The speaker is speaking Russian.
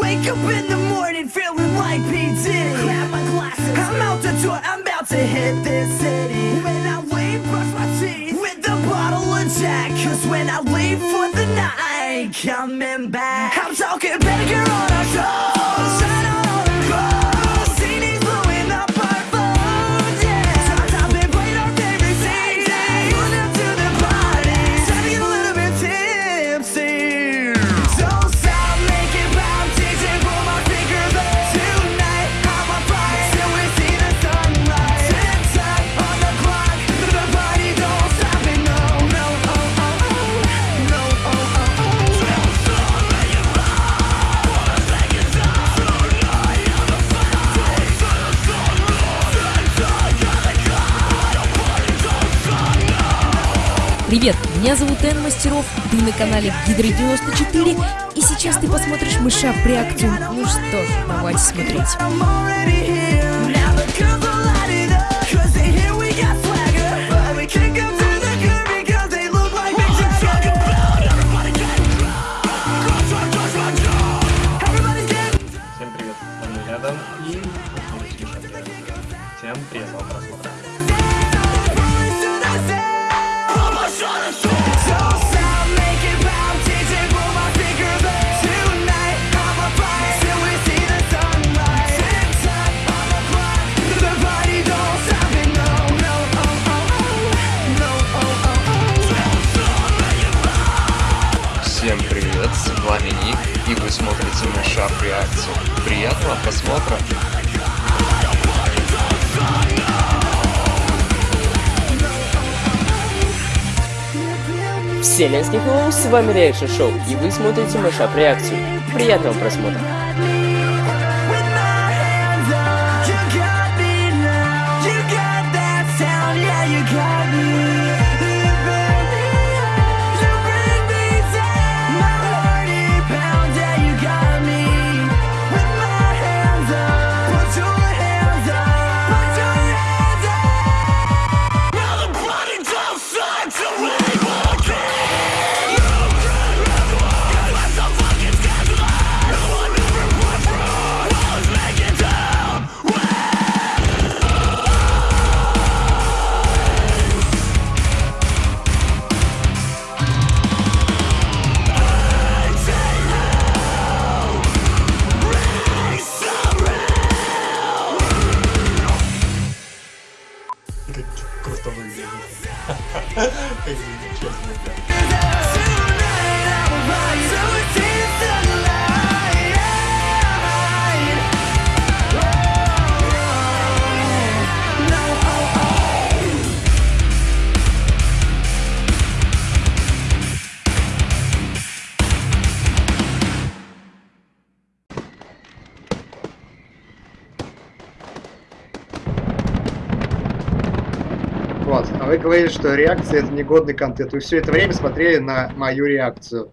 Wake up in the morning feeling like P. Diddy. Grab my glasses. I'm out the door, I'm about to hit this city. When I leave, brush my teeth with a bottle of Jack. Cause when I leave for the night, I ain't coming back. I'm talking bigger on our show. Привет, меня зовут Эн Мастеров, ты на канале Гидро 94, и сейчас ты посмотришь мышап реакцию. Ну что давайте смотреть. I'm already here. Now the girls are lighting привет, с вами Ник, и вы смотрите на Шап Реакцию. Приятного просмотра! Вселенский Hello, с вами Реакшн Шоу, и вы смотрите Машап Реакцию. Приятного просмотра. Just over here. Just over here. Вот, а вы говорили, что реакция это негодный контент. Вы все это время смотрели на мою реакцию.